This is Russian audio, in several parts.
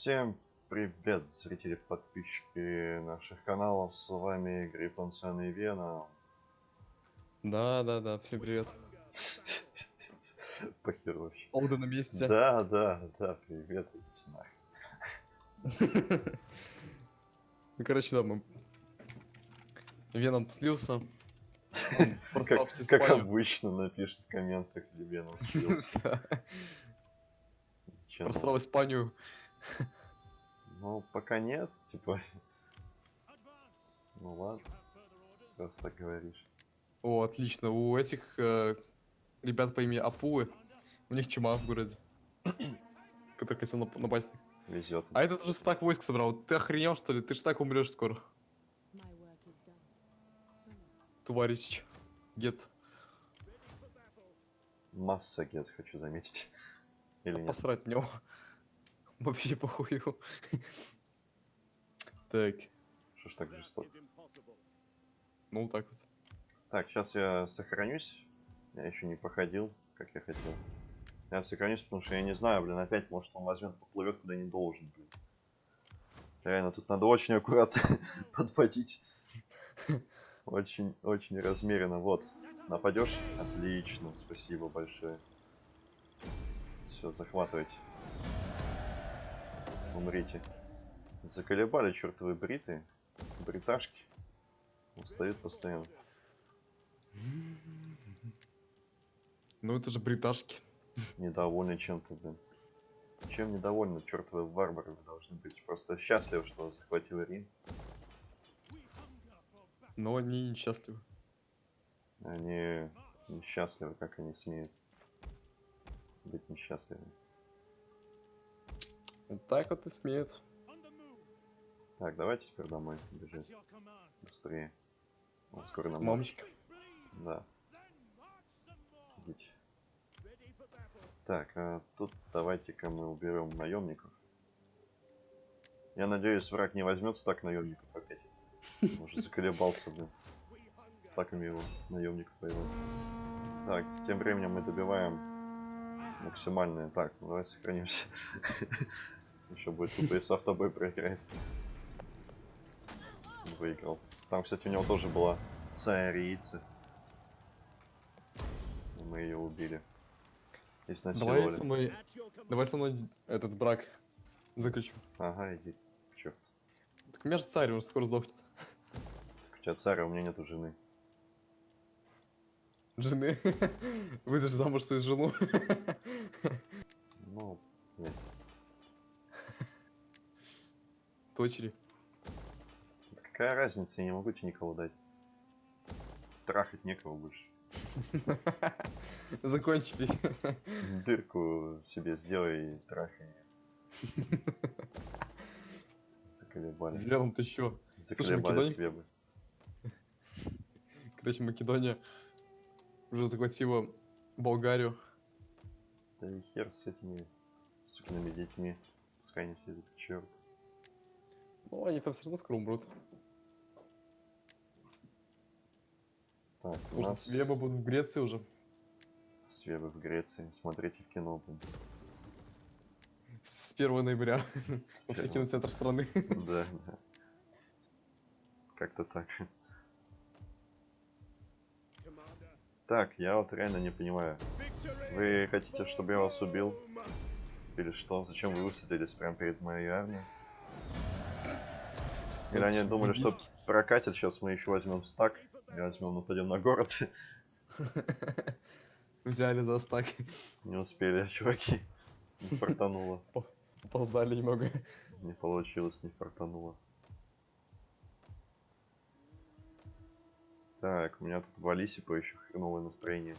Всем привет, зрители, подписчики наших каналов. С вами Гриффон Сэн и Вена. Да, да, да, всем привет. Похер вообще. Олда на месте. Да, да, да, привет. Ну, короче, да, мы... Веном слился. Как, как обычно напишет в комментах Левеном слился. Да. Чё, ну, Просрал Испанию. Ну, пока нет, типа. Ну ладно, раз так говоришь. О, отлично. У этих э, ребят по имени Апуы, у них чума в городе. Который хотел нап- напасть. Везет. А этот же стак войск собрал. Ты охренел, что ли? Ты ж так умрешь скоро. Товарищ. Гет. Масса гет, хочу заметить. Или нет? Посрать него. Вообще похую. Так, Что ж так жестоко? ну так вот. Так, сейчас я сохранюсь. Я еще не походил, как я хотел. Я сохранюсь, потому что я не знаю, блин, опять, может он возьмет, поплывет куда не должен, блин. Реально, тут надо очень аккуратно подводить. Очень, очень размеренно. Вот, нападешь? Отлично, спасибо большое. Все, захватывайте. Умрите. Заколебали чертовы бриты. Бриташки. Устают постоянно. Ну это же бриташки. недовольны чем-то, блин. Чем недовольны чертовы варвары вы должны быть? Просто счастливы, что вас захватил Рим. Но они несчастливы. Они несчастливы, как они смеют быть несчастливыми. Вот так вот и смеют. Так, давайте теперь домой бежать. Быстрее. Он скоро нам... Мамочка. Да. Идите. Так, а тут давайте-ка мы уберем наемников. Я надеюсь, враг не возьмется так наемников опять. Уже заколебался, блин. С такими его наемников воевать. Так, тем временем мы добиваем максимальное. Так, ну давай сохранимся. Еще будет тупо и с автобой проиграть. Выиграл. Там, кстати, у него тоже была царица. Мы ее убили. И Давай со мной, давай со мной этот брак заключу. Ага, иди. Черт. Так у меня же царь уже скоро сдохнет. Так у тебя царь, а у меня нету жены. Жены. Выдашь замуж свою жену. Ну, нет. Да Какая разница, я не могу тебе никого дать. Трахать некого больше. Закончились. Дырку себе сделай и трахай. Заколебали. Веном ты чё? Заколебали себе бы. Короче, Македония уже захватила Болгарию. Да и хер с этими сукиными детьми. Пускай они все идут к черту. Ну, они там все равно скоро умрут. Так, у Может, нас Свеба будут в Греции уже. свебы в Греции. Смотрите в кино. блин. С с 1 ноября. С Во все кинотеатры страны. Да, да. Как-то так. Так, я вот реально не понимаю. Вы хотите, чтобы я вас убил? Или что? Зачем вы высадились прямо перед моей армией? Или они думали, что прокатит, сейчас мы еще возьмем стак, и возьмем, нападем на город. Взяли за стак. Не успели, чуваки. Не фартануло. Опоздали немного. Не получилось, не фартануло. Так, у меня тут в Алисипа еще хреновое настроение.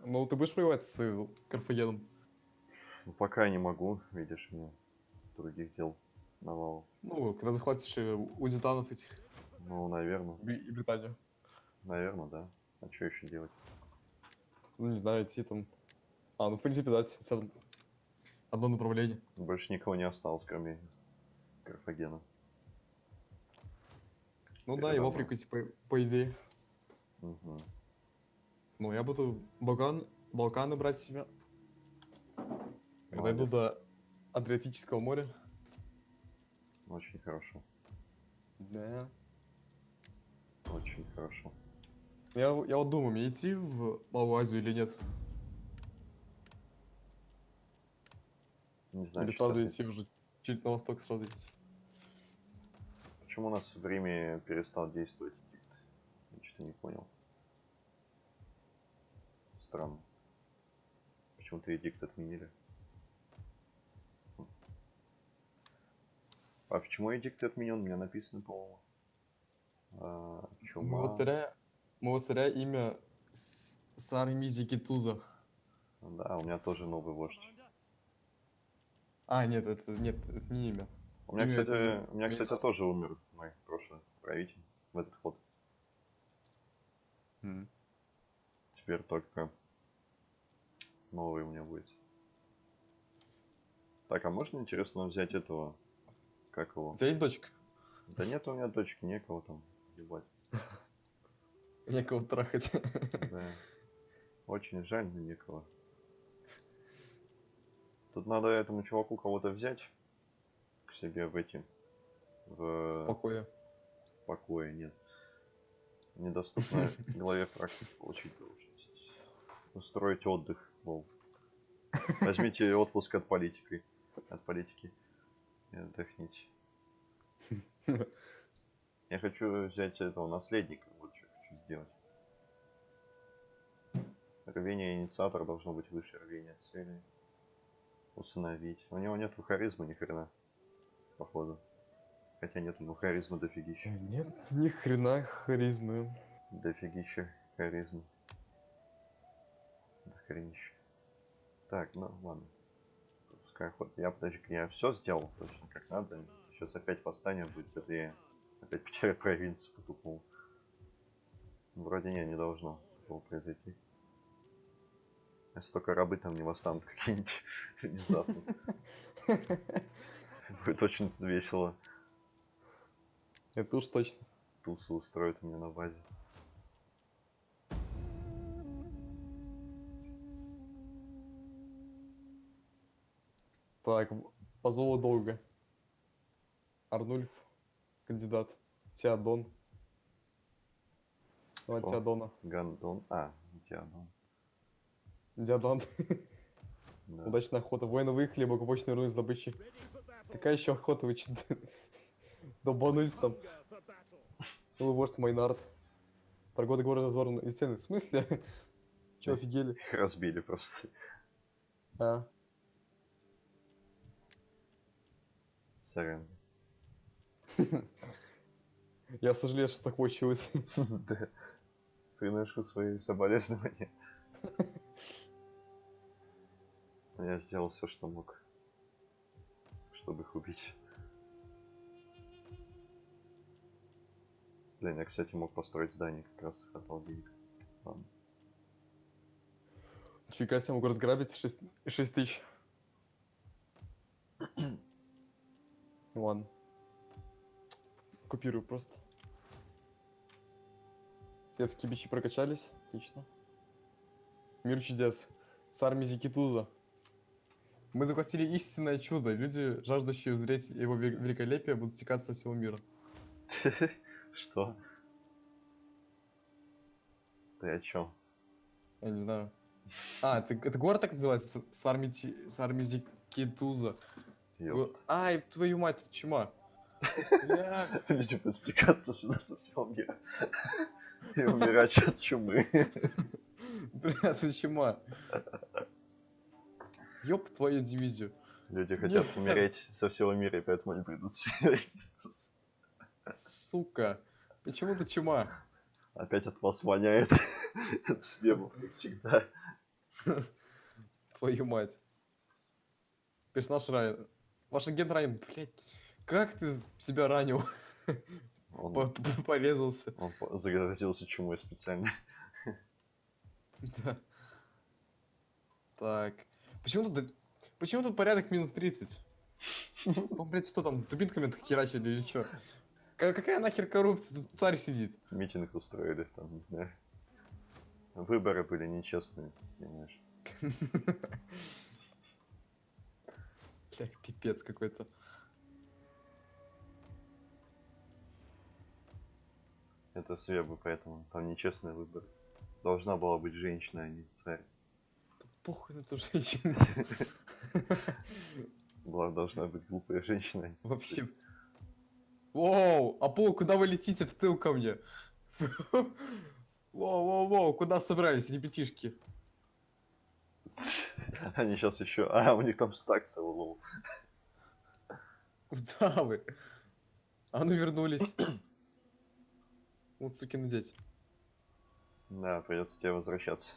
Ну, ты будешь воевать с Карфагеном? Ну, пока не могу, видишь, у меня других дел навал. Ну, когда захватишь узитанов этих Ну, наверное, и Британию. наверное, да. А что еще делать? Ну, не знаю, идти там... А, ну, в принципе, да, там одно направление. Больше никого не осталось, кроме Карфагена. Ну Это да, и в. Африку, типа, по идее. Мгм. Ну, я буду Балкан, Балканы брать себе. Когда дойду Молодец. до Адриатического моря. Очень хорошо. Да. Очень хорошо. Я, я вот думаю, мне идти в Малую Азию или нет? Не знаю, или сразу идти уже чуть на восток сразу идти. Почему у нас в Риме перестал действовать эдикт? Я что-то не понял. Странно. Почему-то эдикт отменили. А почему эдикт отменен? У меня написано, по-моему. А, чума. моего царя имя Сармизи Китуза. Да, у меня тоже новый вождь. А, нет, это нет, это не имя. У меня, Имя кстати, это у меня, кстати, тоже умер мой прошлый правитель в этот ход. М. Теперь только новый у меня будет. Так, а можно, интересно, взять этого? Как его? У тебя есть дочка? Да нет у меня дочки, некого там ебать. Некого трахать. Да. Очень жаль, но некого. Тут надо этому чуваку кого-то взять к себе в эти... В Покоя. покое, нет. Недоступно главе фракции получить должность. Устроить отдых, лол. Возьмите отпуск от политики. От политики. И отдохните. Я хочу взять этого наследника. Вот что хочу сделать. Рвение инициатора должно быть выше рвения цели. Усыновить. У него нет харизмы ни хрена. Походу. Хотя нет у него харизмы дофигища. Нет, ни хрена харизмы. Дофигища харизмы. Хренище. Так, ну ладно. Пускай ход. Я подожди, я все сделал точно как надо. Сейчас опять восстание будет, это я опять потеряю провинцию по тупому. Вроде не, не должно такого произойти. Если только рабы там не восстанут какие-нибудь внезапно. Будет очень весело. Это уж точно. Тусу устроят у меня на базе. Так, в- по зову долго. Арнульф, кандидат. Теодон. Давай О. Теодона. Гандон. А, Диадон. Диадон. Да. Удачная охота. Воины выехали, благополучно вернулись с добычей. Какая еще охота? Вы че долбанулись там? Вождь Майнард. Погода города разорвана и стены. В смысле? Че, офигели? Их разбили просто. А, Сорян. я сожалею, что так получилось. Да. Приношу свои соболезнования. Я сделал все, что мог, чтобы их убить. Блин, я, кстати, мог построить здание, как раз хватало денег. Ладно. Фига себе, могу разграбить 6, 6 тысяч. Ладно. Купирую просто. Севские бичи прокачались. Отлично. Мир чудес. С армией Зикитуза. Мы захватили истинное чудо. Люди, жаждущие узреть его ве- великолепие, будут стекаться со всего мира. Что? Ты о чем? Я не знаю. А, это, это город так называется? С армией Зикитуза. Ай, твою мать, это чума. Люди будут стекаться сюда со всего мира. И умирать от чумы. Бля, ты чума. Ёб твою дивизию. Люди хотят Нет. умереть со всего мира, и поэтому они придут. Сука. Почему ты чума? Опять от вас воняет. Это с мемов, как всегда. Твою мать. Персонаж ранен. Ваш агент ранен. Блять. Как ты себя ранил? По- Он, по- Порезался. он по- заразился чумой специально. Да. Так. Почему тут... Почему тут порядок минус 30? Он, блядь, что там, дубинками херачили или что? Какая нахер коррупция? Тут царь сидит. Митинг устроили, там, не знаю. Выборы были нечестные, понимаешь. Бля, пипец какой-то. Это Свебы, поэтому там нечестный выбор. Должна была быть женщина, а не царь. Да похуй на эту женщину. Была должна быть глупая женщина. а Вообще. Воу, Апол, куда вы летите в тыл ко мне? Воу, воу, воу, куда собрались, ребятишки? Они сейчас еще... А, у них там стак целый лол. Куда вы? А ну вернулись. Вот сукины дети. Да, придется тебе возвращаться.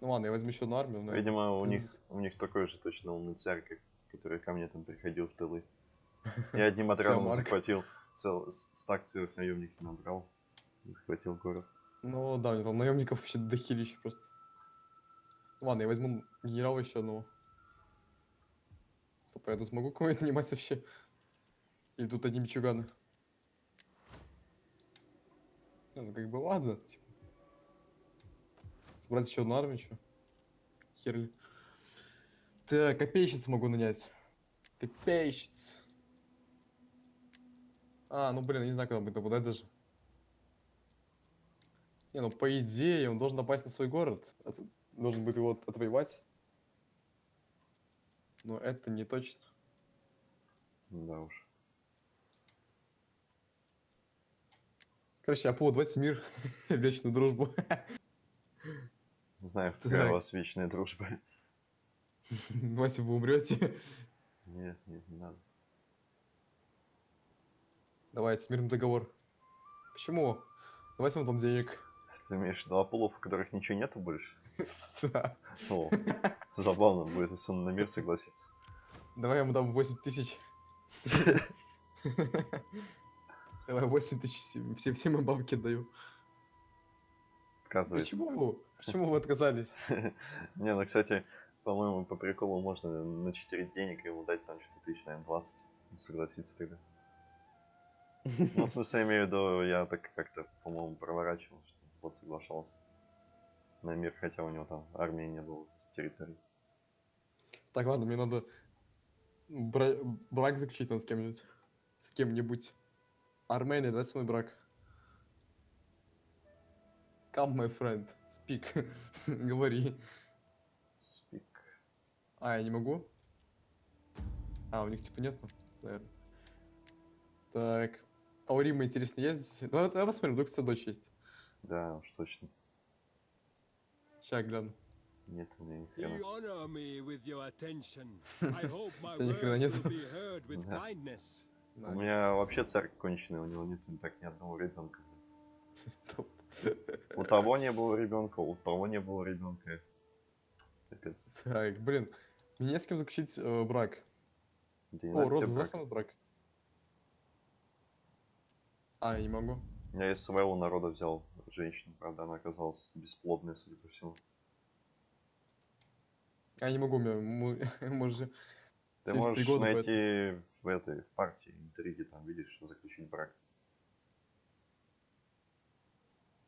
Ну ладно, я возьму еще одну армию. но- Видимо, у них, у них такой же точно умный царь, как, который ко мне там приходил в тылы. Я одним отрядом захватил, цел, стак целых наемников набрал. Захватил город. Ну да, у меня там наемников вообще дохилище просто. Ладно, я возьму генерала еще одного. Стоп, а я тут смогу кого-нибудь нанимать вообще? Или тут одни мичуганы? Не, ну как бы ладно, типа. Собрать еще одну армию, что? Херли. Так, копейщиц могу нанять. Копейщиц. А, ну блин, не знаю, куда будет нападать даже. Не, ну по идее он должен напасть на свой город. От- Должен будет его от- отвоевать. Но это не точно. Да уж. Короче, Апо, давайте мир, вечную дружбу. Знаю, какая Так. у вас вечная дружба. Давайте вы умрете. Нет, нет, не надо. Давайте, мирный договор. Почему? Давайте вам там денег. Ты имеешь в виду Аполлов, у которых ничего нету больше? О, забавно будет, если он на мир согласится. Давай я ему дам 8 тысяч. Давай 8 тысяч. всем- Все, все мои бабки даю. Отказывается. Почему? Почему вы отказались? Не, ну, кстати, по-моему, по приколу можно начетерить денег и ему дать там что-то тысяч, наверное, 20. Согласиться тогда. Ну, в смысле, я имею в виду, я так как-то, по-моему, проворачивал, что вот соглашался на мир, хотя у него там армии не было с территории. Так, ладно, мне надо бра- брак заключить надо с кем-нибудь. С кем-нибудь. Армения, дай свой брак. Come, my friend. Speak. Говори. Спик. А, я не могу? А, у них типа нету, наверное. Так. А у Рима, интересно, есть здесь? Давай, давай посмотрим, вдруг дочь есть. Да, уж точно. Сейчас гляну. Нет у меня ни You хрена. honor me with your attention. I hope my Тебя ни хрена words нету. will be heard with Да. kindness. На, У меня вообще царь конченый, у него нет так ни одного ребенка. У того не было ребенка, у того не было ребенка. Капец. Так, блин. Мне не с кем заключить э, брак. Да О, род, знаешь брак? А, я не могу. Я из своего народа взял женщину, правда, она оказалась бесплодной, судя по всему. А, я не могу, же... Ты 73 можешь найти в этой в партии интриги, там видишь, что заключить брак.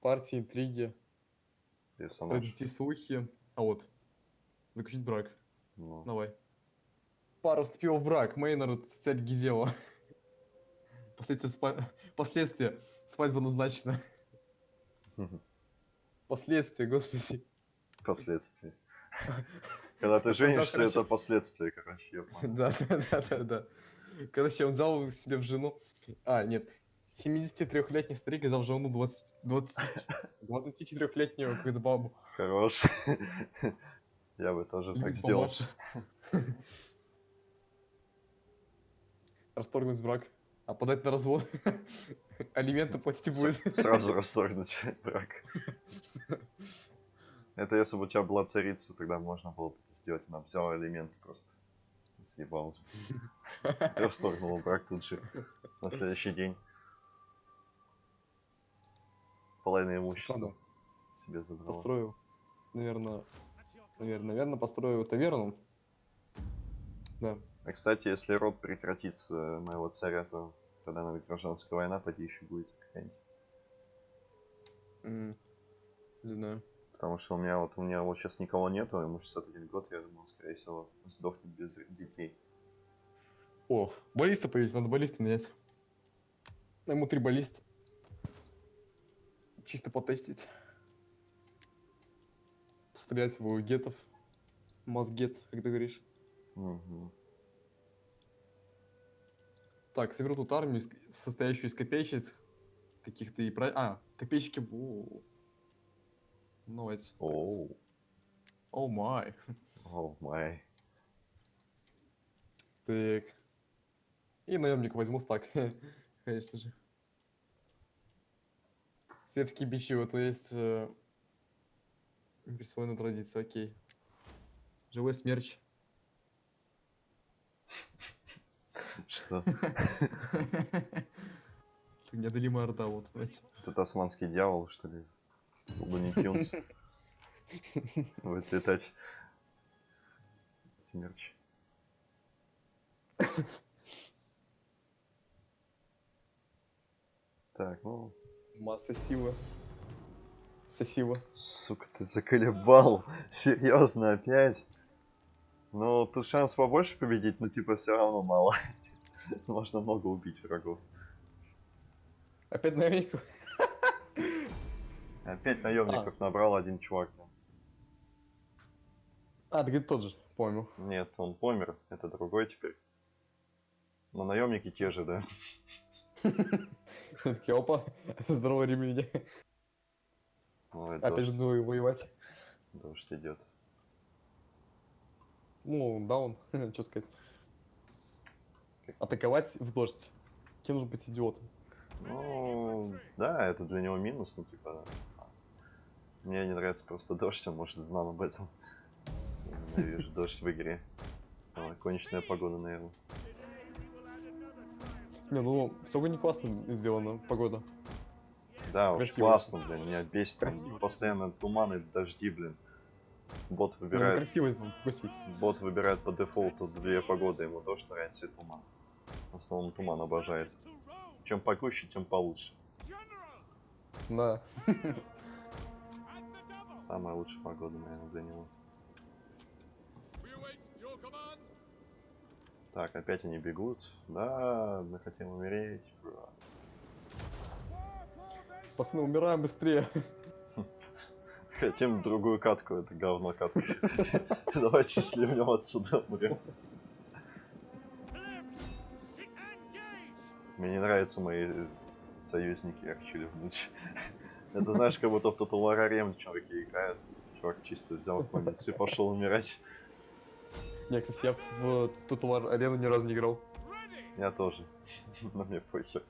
партии, интриги, разнести слухи. А вот, заключить брак. Ну, Давай. Пара вступила в брак. Мейнард, царь Гизела. Последствия, спа- Последствия. Свадьба назначена. Последствия, господи. Последствия. Когда ты женишься, это последствия, короче. Да, да, да, да. Короче, он взял себе в жену... А, нет. 73-летний старик взял в жену 20, 20, 24-летнюю какую-то бабу. Хорош. Я бы тоже так сделал. Расторгнуть брак. А подать на развод. Алименты платить будет. Сразу расторгнуть брак. Это если бы у тебя была царица, тогда можно было бы это сделать. Она взяла элементы просто. Съебалась. бы. Расторгнула брак тут же. На следующий день. Половина имущества себе забрала. Построю. Наверное, наверное, наверное, построю таверну. Да. А кстати, если род прекратится моего царя, то тогда, наверное, гражданская война поди еще будет какая-нибудь. М, Не знаю. Потому что у меня вот у меня вот сейчас никого нету, ему 61 год, я думал, скорее всего, сдохнет без детей. О, баллиста появились, надо баллиста менять. Ему три баллист. Чисто потестить. Пострелять в гетов. Мазгет, как ты говоришь. Мгм. Так, соберу тут армию, состоящую из копейщиц. Каких-то и про... А, копейщики... Ну, это... Оу, О май. о май. Так. И наемник возьму стак. Конечно же. Сербские бичи, вот есть э, присвоена традиция, окей. Живой смерч. Что? Ты неодолимая орда, вот. Тут османский дьявол, что ли? из Луни Тюнс. Будет летать. Смерч. Так, ну, Масса силы. Сосила. сука, ты заколебал. Серьезно, опять? Ну, тут шанс побольше победить, но типа все равно мало. Можно много убить врагов. Опять наемник? Опять наемников набрал один чувак. А, ты тот же, помню. Нет, он помер, это другой теперь. Но наемники те же, да? Такие, опа, здорово, римляне. Ой, Опять же воевать. дождь идет. Ну, да, он, что сказать. Атаковать в дождь. Кем нужно быть идиотом? Ну, да, это для него минус, ну типа. Мне не нравится просто дождь, он может знал об этом. Я ненавижу дождь в игре. Самая конечная погода, наверное. Не, ну, все не классно сделано, погода. Да, уж Красиво. классно, блин, меня бесит. Красиво. постоянно туманы, дожди, блин. Бот Ну, выбирает, красиво сделано, согласись. бот выбирает по дефолту две погоды, ему дождь нравится и туман. В основном туман обожает. Чем погуще, тем получше. Да. Самая лучшая погода, наверное, для него. Так, опять они бегут. Да, мы хотим умереть. Пацаны, умираем быстрее. Хотим другую катку, это говно катку. Давайте сливнем отсюда, умрем. Мне не нравятся мои союзники Арчили в ночь. Это знаешь, как будто в Total War Arena чуваки играют. Чувак чисто взял конец и пошел умирать. Не, кстати, я в Total арену ни разу не играл. Я тоже. Но мне похер.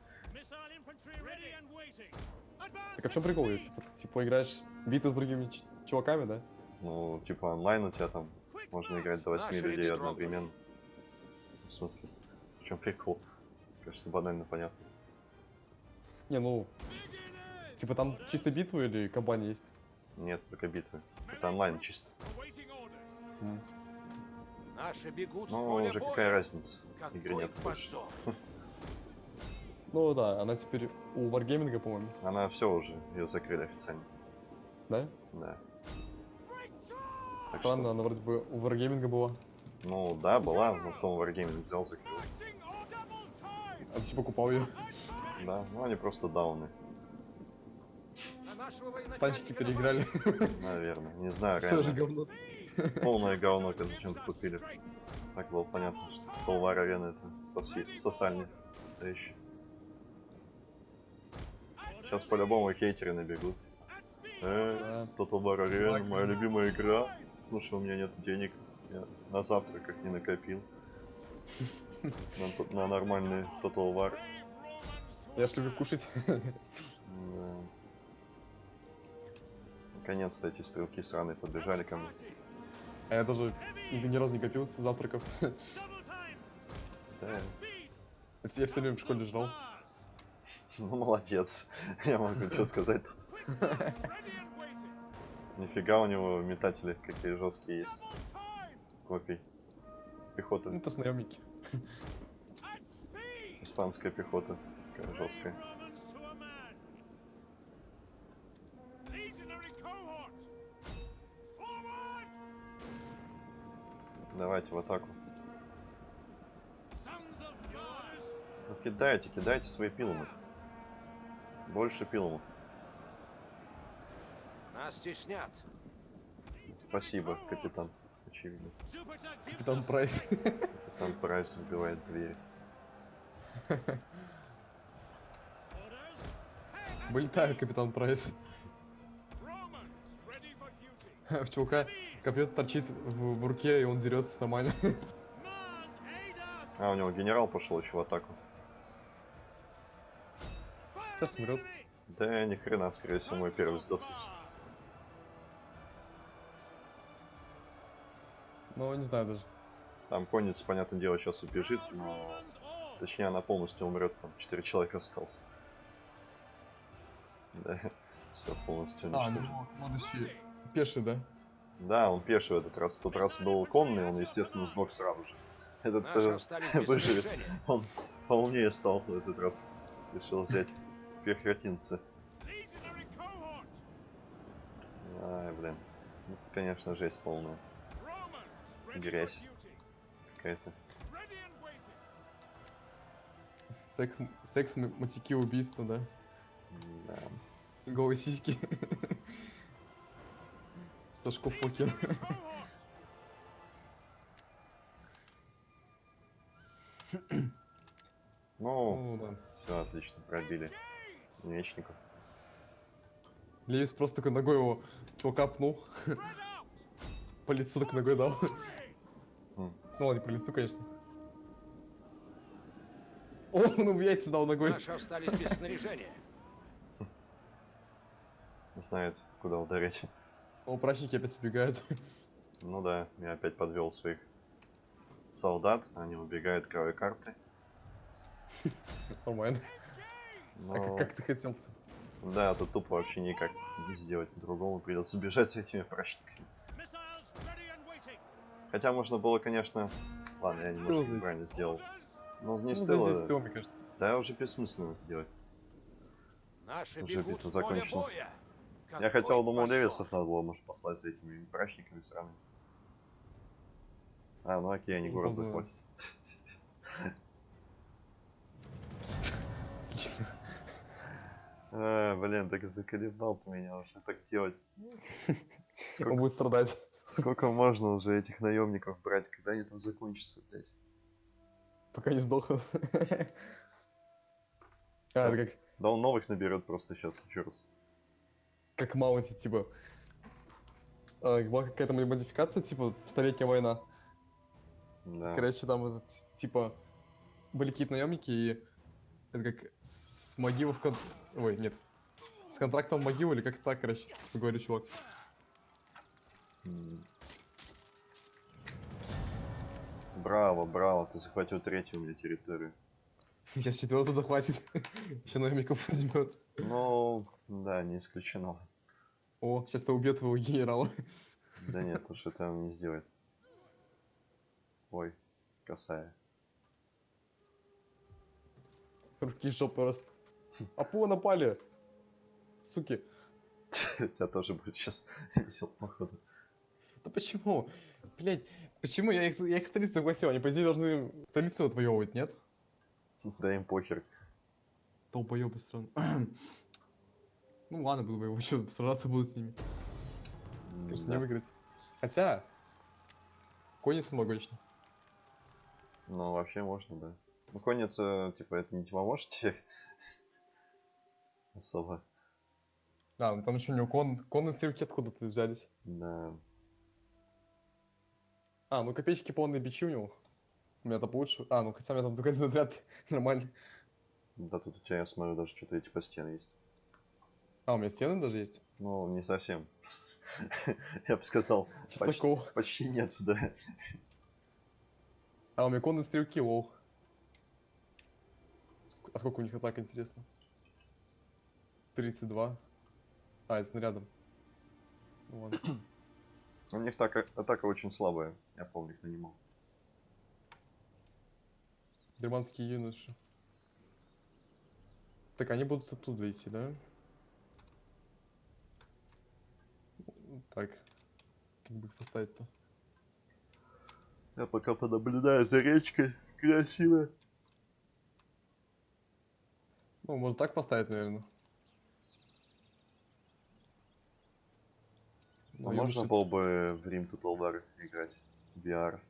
Так а в чем прикол? Я, Типа, типа играешь биты с другими чуваками, да? Ну, типа онлайн у тебя там можно играть до 8 Наши людей одновременно. В смысле? В чем прикол? Кажется, банально понятно. Не, ну, типа там чисто битвы или кабани есть? Нет, только битвы. Это онлайн чисто. Наши бегут Ну, уже боя. какая разница? Какой Игры нет больше. Ну да, она теперь у Wargaming, по-моему, Она все уже, ее закрыли официально. да? Да. Так Странно, что, она вроде бы у Wargaming была. ну да, была, но потом Wargaming взял, закрыл. А ты покупал ее. Да, ну они просто дауны, Танчики переиграли. наверное. Не знаю, Все же говно. Полное говно, как зачем купили. Так было понятно, что Толвар Арена это соси... сосальник. вещь. Сейчас по-любому хейтеры набегут. Э, Total War Arena, моя любимая игра. Слушай, у меня нет денег. Я на завтраках не накопил. На, на нормальный Total War. Я ж люблю кушать. Да. Наконец-то эти стрелки сраные подбежали ко мне. А я даже ни, разу не копил с завтраков. Да, Я все, время в школе жрал. ну молодец. Я могу что сказать тут. Нифига у него метатели какие жесткие есть. Копий. Пехота. Это наемники. Испанская пехота. Жесткая. Давайте в атаку. Ну, кидайте, кидайте свои пилумы. Больше пилумов. Нас теснят. Спасибо, капитан. Очевидно. Капитан Прайс. Капитан Прайс убивает двери. Вылетаю, Капитан Прайс. В чувака копье торчит в, в руке, и он дерется нормально. А, у него генерал пошел еще в атаку. Сейчас умрет. Да ни хрена, скорее всего, мой первый сдохнет. Ну, не знаю даже. Там конница, понятное дело, сейчас убежит, но... Точнее, она полностью умрет, там 4 человека осталось. Да, все полностью А, уничтожено. ну, он еще пеший, да? Да, он пеший в этот раз. В тот раз был конный, он, естественно, сдох сразу же. Этот э, выживет. Он поумнее стал в этот раз. Решил взять cohort! Ай, блин. Это, конечно, жесть полная Грязь. Какая-то. Секс, секс мотики, убийства, да? Да. Голые сиськи. Сашко Фокин. Ну, да. все отлично, пробили мечников. Левис просто такой ногой его чувака пнул. По лицу так ногой дал. Ну ладно, не по лицу, конечно. О, он в яйца дал ногой. Наши остались без снаряжения. Знает, куда ударить. О, прачники опять убегают. Ну да, я опять подвел своих солдат, они убегают к правой карты. Нормально. Но... А как, как ты хотел? Да, тут тупо вообще никак не сделать по-другому, придется бежать с этими прачниками. Хотя можно было, конечно... Ладно, я немножко неправильно сделал. Ну, не Ну, стело, за 10 тыл, мне кажется. Да, уже бессмысленно это делать. Наши Уже битва закончена. Я хотел, думал. Левисов надо было, может, послать за этими прачниками сраными. А, ну окей, они Ну, город захватят. Отлично. А, блин, так заколебал ты меня уже так делать. Он Сколько, будет страдать. Сколько можно уже этих наемников брать, когда они там закончатся, блядь? Пока не сдохнут. А, это как, Да он новых наберет просто сейчас, еще раз. как Маузи, типа. А, была какая-то модификация, типа, столетняя война. Да. Короче, там этот, типа, были какие-то наемники, и это как с могилы в кон... Ой, нет. С контрактом в могилу, или как так, короче, типа, говорю, чувак. Браво, браво, ты захватил третью у меня территорию. Сейчас четвертый захватит. Еще наемников возьмет. Ну, да, не исключено. О, сейчас ты убьет твоего генерала. Да нет, уж это он не сделает. Ой, косая. Руки жопы просто. Апо напали. Суки. Тебя тоже будет сейчас весел, походу. Да почему? Блять, почему я их, я их столицу согласил? Они, по идее, должны столицу отвоевывать, нет? Да им похер. Долбоёбы страны. ну ладно, буду воевать, что, сражаться буду с ними. Конечно, не Да. выиграть. Хотя... Конница могучна. Ну, вообще можно, да. Ну, конница, типа, это не тебе? Особо. А, ну там еще у него кон... конные стрелки откуда-то взялись. Да. А, ну копеечки полные бичи у него. У меня-то получше. А, ну хотя у меня там только один отряд нормально. Да тут у тебя, я смотрю, даже что-то типа стены есть. А, у меня стены даже есть. Ну, не совсем. Я бы сказал, почти, почти нет, да. А, у меня конные стрелки, лол. А сколько у них атак, интересно? 32. А, это снарядом. Ладно. У них так, атака очень слабая. Я помню, их нанимал. Германские юноши. Так, они будут оттуда идти, да? Так. Как бы их поставить-то? Я пока понаблюдаю за речкой. Красиво. Ну, может так поставить, наверное. Ну, можно было бы в Рим War играть. VR.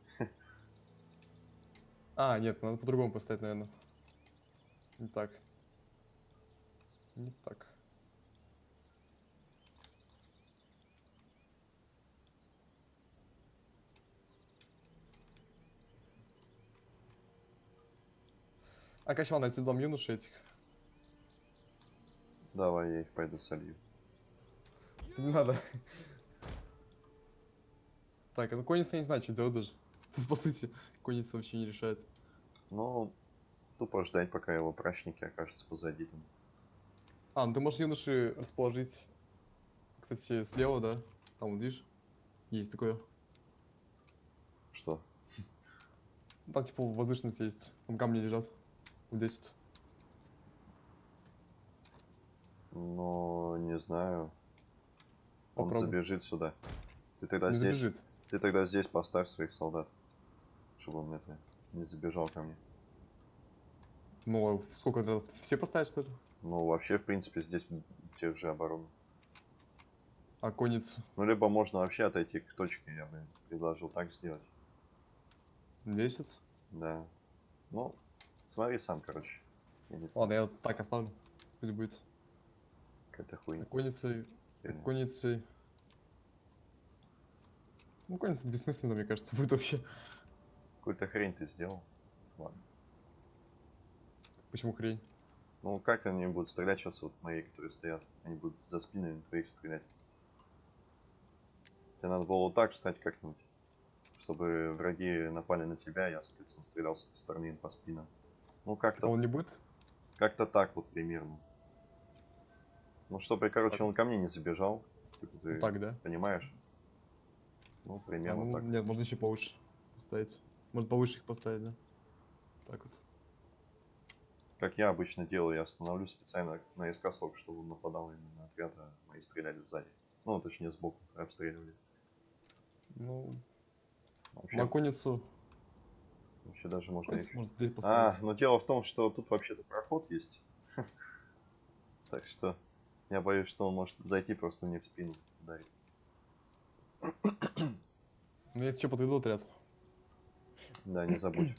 А, нет, надо по-другому поставить, наверное. Не так. Не так. А, короче, ладно, я тебе дам юноши этих. Давай, я их пойду солью. Не надо. Так, а ну конница не знаю, что делать даже. Тут, по сути, конница вообще не решает. Ну, тупо ждать, пока его прачники окажутся позади там. А, ну ты можешь юноши расположить, кстати, слева, да? Там, вот видишь? Есть такое. Что? Там, типа, возвышенность есть. Там камни лежат. В 10. Ну, не знаю. Он Попробуй. забежит сюда. Ты тогда Не здесь. забежит. Ты тогда здесь поставь своих солдат. Чтобы он это не забежал ко мне. Ну, а сколько отрядов? Все поставить, что ли? Ну, вообще, в принципе, здесь тех же обороны. А конница? Ну, либо можно вообще отойти к точке, я бы предложил так сделать. 10? Да. Ну, смотри сам, короче. Я не Ладно, я так оставлю. Пусть будет. какая-то хуйня. Конницей, конницей. Ну, конница бессмысленно, мне кажется, будет вообще. Какую-то хрень ты сделал. Ладно. Почему хрень? Ну, как они будут стрелять сейчас, вот мои, которые стоят? Они будут за спинами твоих стрелять. Тебе надо было вот так встать как-нибудь, чтобы враги напали на тебя, я, соответственно, стрелял с этой стороны по спинам. Ну, А как-то он не будет? как-то так вот примерно. Ну, чтобы, короче, он ко мне не забежал. Типа, ты Вот так, да? понимаешь? Ну, А, примерно ну, так. Нет, можно еще повыше поставить. Может повыше их поставить, да? Так вот. Как я обычно делаю, я становлюсь специально наискосок, чтобы он нападал именно на отряд, а мои стреляли сзади. Ну, точнее, сбоку обстреливали. Ну, Вообще, на конницу. вообще даже можно... конницу их- можно здесь А, поставить. но дело в том, что тут вообще-то проход есть. Так что я боюсь, что он может зайти просто мне в спину ударить. Ну, если что, подведу отряд. Да, не забудь.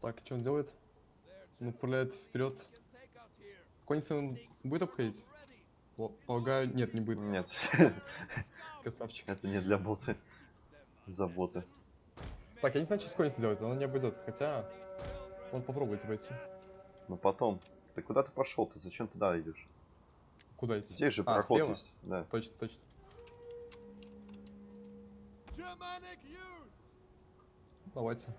Так, что он делает? Он отправляет вперед. Конница он будет обходить? По- Полагаю, нет, не будет. Нет, Красавчик. это не для боты. Заботы. Так, я не знаю, что с конницей делать, она не обойдет. Хотя, может попробовать обойти. Но потом. Ты куда ты пошел? Ты зачем туда идешь? Куда идти? Здесь же А, проход слева? есть. Да. Точно, точно. Давайте.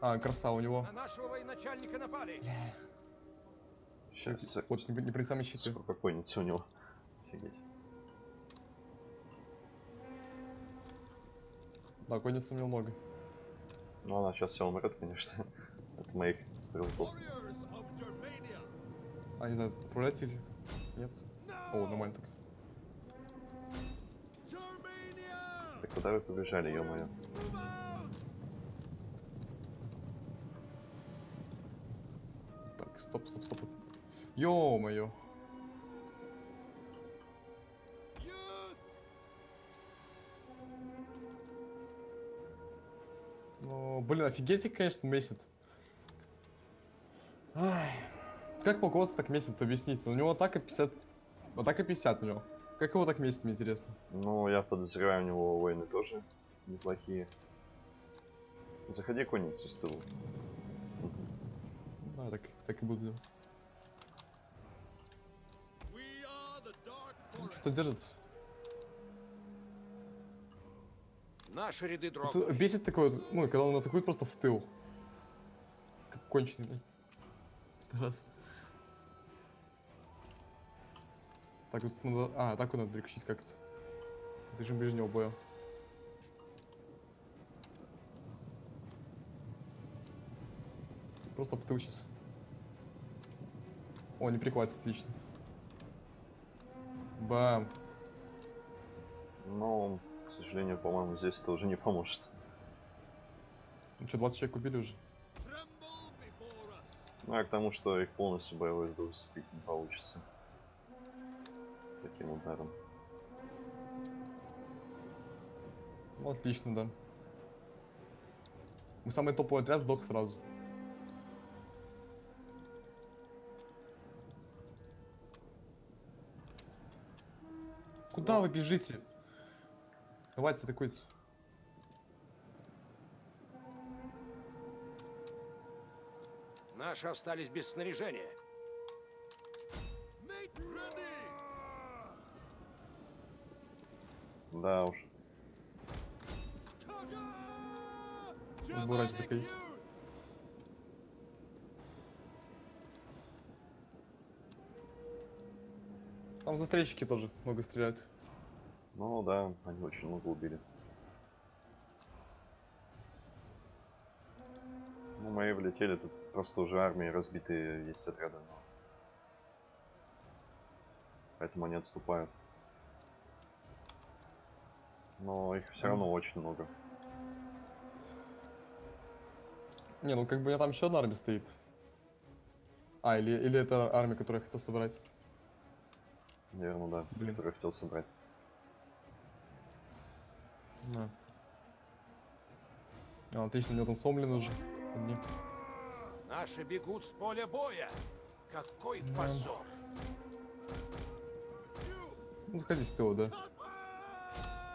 А, краса у него. На нашего военачальника напали. Сейчас. Вот непри- непроницаемые щиты. Сколько конницы у него. Офигеть. Да, конницы у него много. Ну, она сейчас все умрет, конечно. От моих стрелков. А, не знаю, отправлять или нет? О, нормально так. Germania! Так куда вы побежали, ё-моё? Так, стоп, стоп, стоп. Ё-моё. Ну, блин, офигеть, конечно, месяц. Ай. Как полководство так месяц, объясните? У него атака 50... Атака 50 у него. Как его так месяц, мне интересно? Ну, я подозреваю, у него воины тоже неплохие. Заходи конницу с тылу. Да, так, так и буду делать. Ну! Что-то держится. Наши ряды дрогнули. бесит такой вот, ну, когда он атакует просто в тыл. Как конченый. Раз. Так, тут надо... А, атаку надо переключить как-то. Режим ближнего боя. Просто в тыл сейчас. О, не прихватит, отлично. Бам. Но, к сожалению, по-моему, здесь это уже не поможет. Ну что, 20 человек убили уже? Ну, а к тому, что их полностью боевой дух сбить не получится. Таким ударом. Ну, отлично, да. Мы самый топовый отряд сдох сразу. Куда вы бежите? Давайте атакуйте. Наши остались без снаряжения. Да уж. Germanic закрыть. Там застрельщики тоже много стреляют. Ну да, они очень много убили. Ну, мои влетели, тут просто уже армии разбитые есть отряды. Поэтому они отступают. Но их все равно очень много. Не, ну как бы у меня там еще одна армия стоит. А, или, или это армия, которую я хотел собрать. Наверное, да, Блин. который я хотел собрать. На. А, отлично, у него там сомлин уже. Одни. Наши бегут с поля боя. Какой Да. позор. Ну, заходи с ТО, да.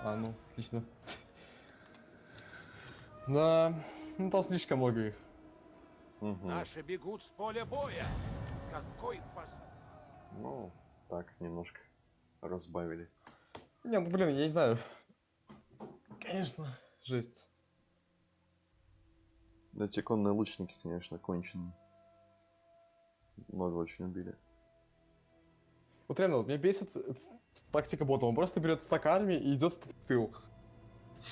А, ну, отлично. Да, ну там слишком много их. Мгм. Наши бегут с поля боя. Какой позор. Ну, так, немножко разбавили. Не, ну блин, я не знаю. Конечно, жесть. Эти конные лучники, конечно, конченые. Много очень убили. Вот реально, вот меня бесит э, тактика бота. Он просто берет стак армии и идет в тыл.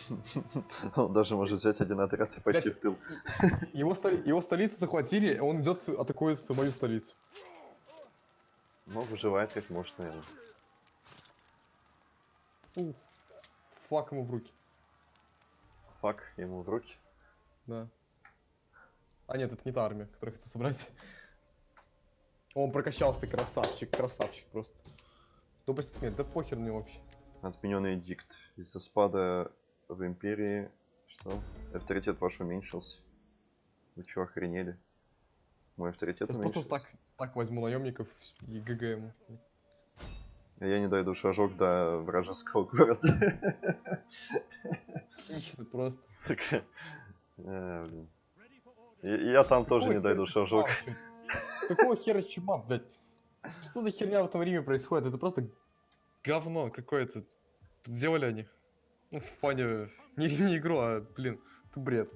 Он даже может взять один отряд и пойти в тыл. Его, его столицу захватили, и он идет, атакует мою столицу. Но выживает как может, наверное. Ух, флаг ему в руки. Фак ему в руки. Да. А нет, это не та армия, которую я хотел собрать. Он прокачался, красавчик, красавчик просто. Тупость смерть, да похер мне вообще. Отмененный дикт. Из-за спада в империи. Что? Авторитет ваш уменьшился. Вы чё, охренели? Мой авторитет просто уменьшился. так, так возьму наемников и ГГ ему. Я не дойду шажок до вражеского города. Отлично, просто. Сука. Э, я там тоже не дойду шажок. Какого хера чума, блядь? Что за херня в этом Риме происходит? Это просто говно какое-то. Сделали они. Ну, в плане... Не, не игру, а, блин, это бред.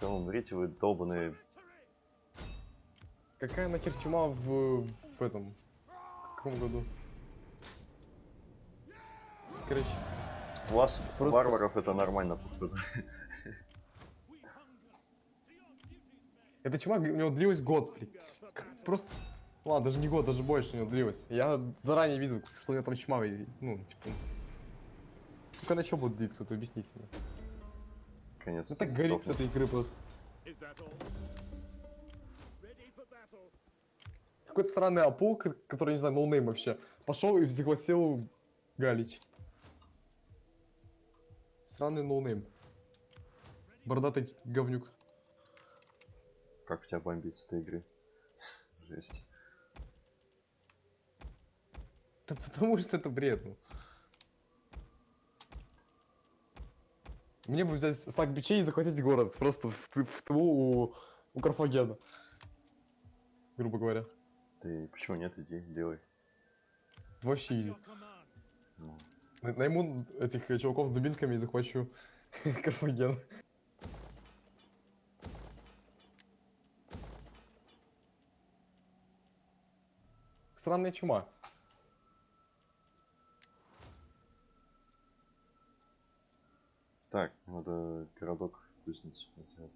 Да умрите вы, долбаные. Какая нахер чума в, в этом... В каком году? Короче, У вас, Просто- варваров, это нормально, походу. Эта чума у него длилась год, блин. Просто... Ладно, даже не год, даже больше у него длилась. Я заранее видел, что у него там чума, и, ну, типа... Только она что будет длиться, это объясните мне. Конец. Ну так горит с этой игры просто. Какой-то странный апул, который, не знаю, noname вообще, пошел и захватил Галич. Странный noname. Бородатый говнюк. Как тебя бомбит с этой игры? Жесть. Да потому что это бред. ну. Мне бы взять стак бичей и захватить город. Просто в, в тылу у, у Карфагена. Грубо говоря. Ты почему нет, иди, делай. Вообще изи. Ну, На- Найму этих чуваков с дубинками и захвачу Карфаген. Странная чума. Так, надо городок кузницу сделать.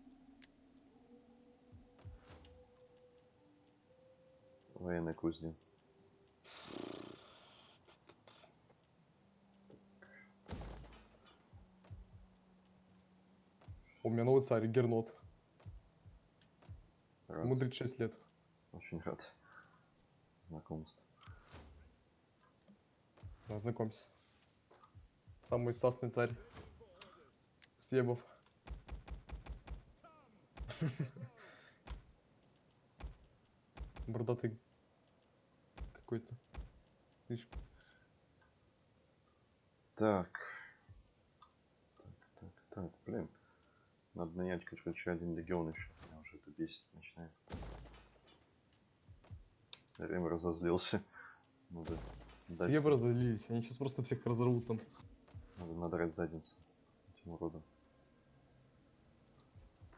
Военная кузня. У меня новый царь Гернот. Рад. Мудрит 6 лет. Очень рад. Знакомству. Да, знакомься. Самый сасный царь. Свебов. Бородатый какой-то. Слишком. Так. Так, так, так, блин. Надо нанять, короче, один легион еще. Меня уже это бесит начинает. Время разозлился. Надо дать- разозлились, они сейчас просто всех разорвут там. Надо надрать задницу этим уродом.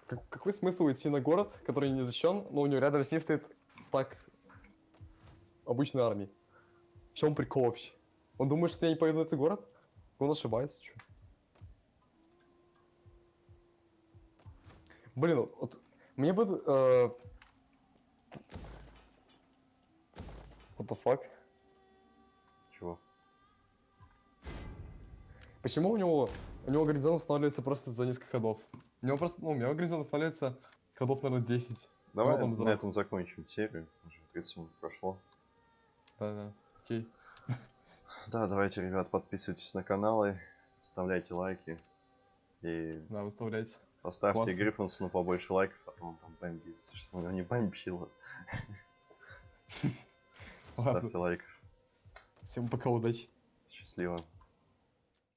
Как- какой смысл идти на город, который не защищен, но у него рядом с ним стоит стак обычной армии? В чем прикол вообще? Он думает, что я не пойду на этот город? Он ошибается, чё? Блин, вот, вот мне бы... э, What the fuck? Чего? Почему у него... У него горизонт устанавливается просто за несколько ходов? У него просто... Ну, у меня горизонт устанавливается ходов, наверное, 10. Давай там на взрыв. этом закончим серию. Уже 30 минут прошло. Да-да, окей. Да, давайте, ребят, подписывайтесь на каналы, ставляйте лайки и Да, выставляйте. поставьте Классно. Гриффинсону побольше лайков, а то он там бомбит, чтобы у него не бомбило. Ладно. Ставьте лайк. Всем пока, удачи. Счастливо.